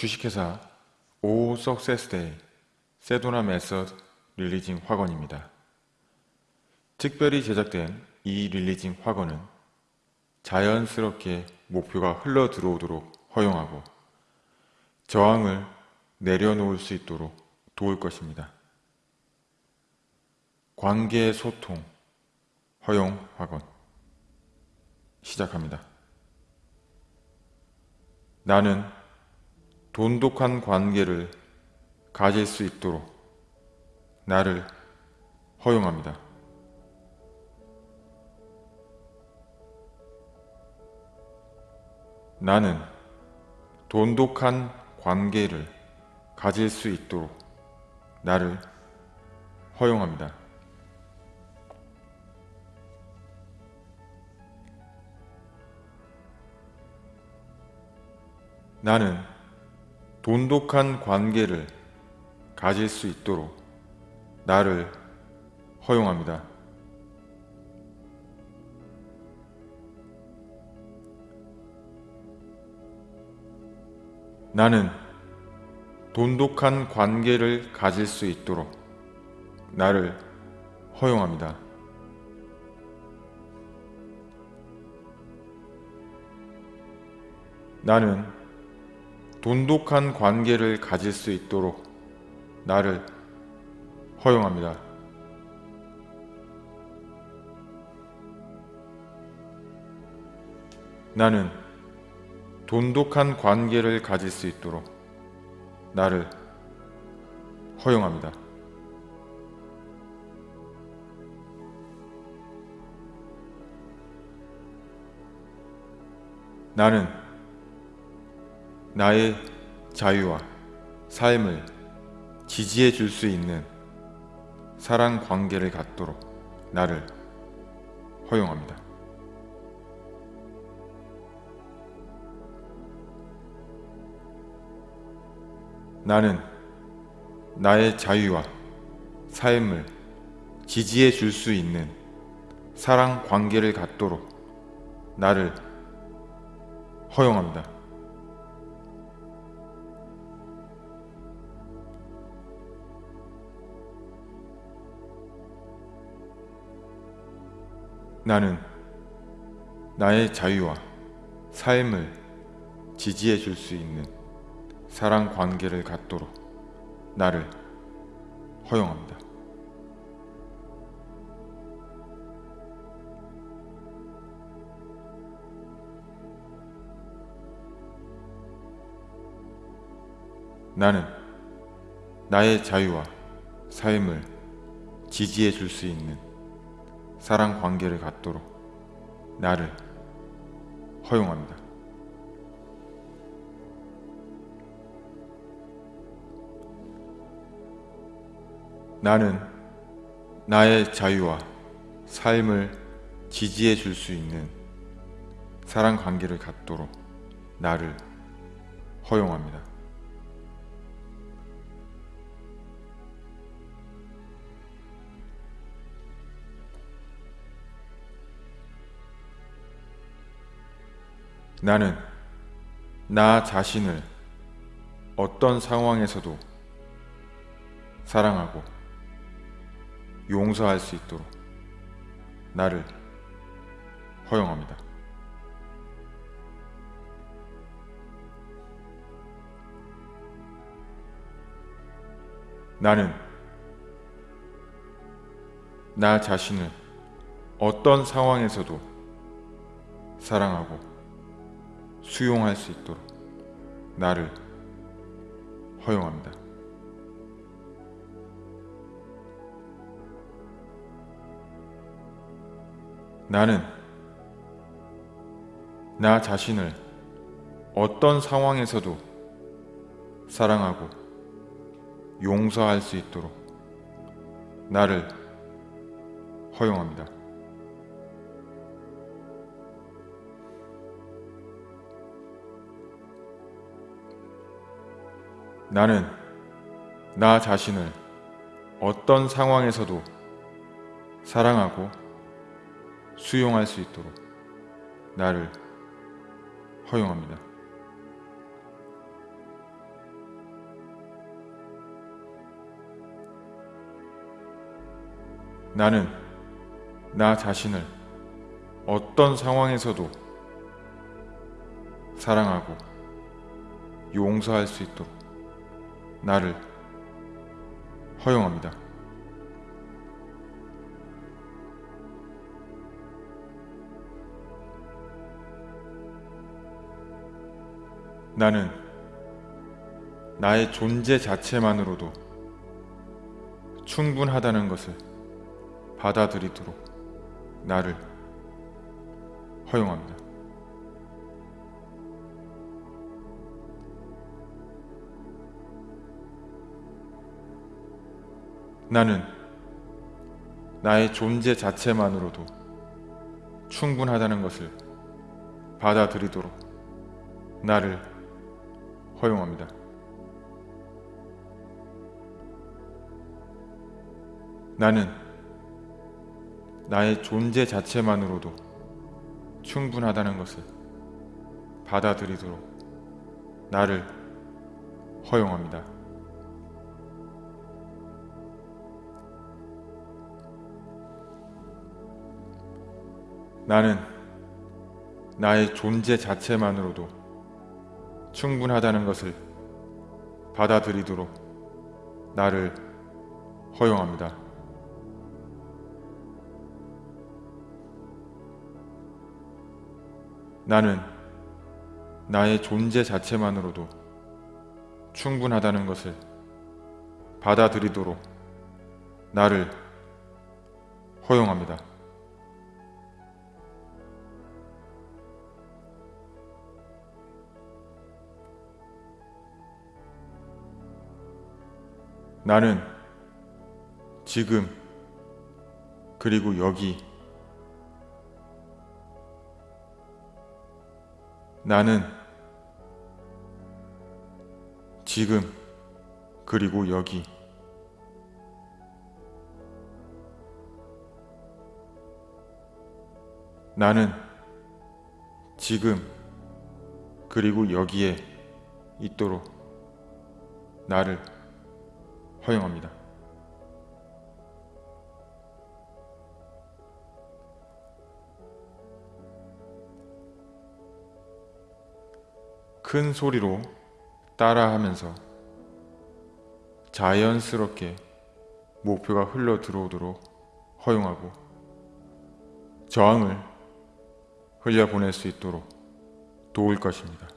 주식회사 오 석세스데이 세도나 메서드 releasing 확언입니다. 특별히 제작된 이 releasing 확언은 자연스럽게 목표가 흘러 들어오도록 허용하고 저항을 내려놓을 수 있도록 도울 것입니다. 관계 소통 허용 확언 시작합니다. 나는 돈독한 관계를 가질 수 있도록 나를 허용합니다. 나는 돈독한 관계를 가질 수 있도록 나를 허용합니다. 나는 돈독한 관계를 가질 수 있도록 나를 허용합니다. 나는 돈독한 관계를 가질 수 있도록 나를 허용합니다. 나는 돈독한 관계를 가질 수 있도록 나를 허용합니다. 나는 돈독한 관계를 가질 수 있도록 나를 허용합니다. 나는 나의 자유와 삶을 지지해 줄 수 있는 사랑 관계를 갖도록 나를 허용합니다. 나는 나의 자유와 삶을 지지해 줄 수 있는 사랑 관계를 갖도록 나를 허용합니다. 나는 나의 자유와 삶을 지지해 줄 수 있는 사랑 관계를 갖도록 나를 허용합니다. 나는 나의 자유와 삶을 지지해 줄 수 있는 사랑 관계를 갖도록 나를 허용합니다. 나는 나의 자유와 삶을 지지해 줄 수 있는 사랑 관계를 갖도록 나를 허용합니다. 나는 나 자신을 어떤 상황에서도 사랑하고 용서할 수 있도록 나를 허용합니다. 나는 나 자신을 어떤 상황에서도 사랑하고 수용할 수 있도록 나를 허용합니다. 나는 나 자신을 어떤 상황에서도 사랑하고 용서할 수 있도록 나를 허용합니다. 나는 나 자신을 어떤 상황에서도 사랑하고 수용할 수 있도록 나를 허용합니다. 나는 나 자신을 어떤 상황에서도 사랑하고 용서할 수 있도록 나를 허용합니다. 나는 나의 존재 자체만으로도 충분하다는 것을 받아들이도록 나를 허용합니다. 나는 나의 존재 자체만으로도 충분하다는 것을 받아들이도록 나를 허용합니다. 나는 나의 존재 자체만으로도 충분하다는 것을 받아들이도록 나를 허용합니다. 나는 나의 존재 자체만으로도 충분하다는 것을 받아들이도록 나를 허용합니다. 나는 나의 존재 자체만으로도 충분하다는 것을 받아들이도록 나를 허용합니다. 나는 지금 그리고 여기. 나는 지금 그리고 여기. 나는 지금 그리고 여기에 있도록 나를 허용합니다. 큰 소리로 따라하면서 자연스럽게 목표가 흘러 들어오도록 허용하고 저항을 흘려보낼 수 있도록 도울 것입니다.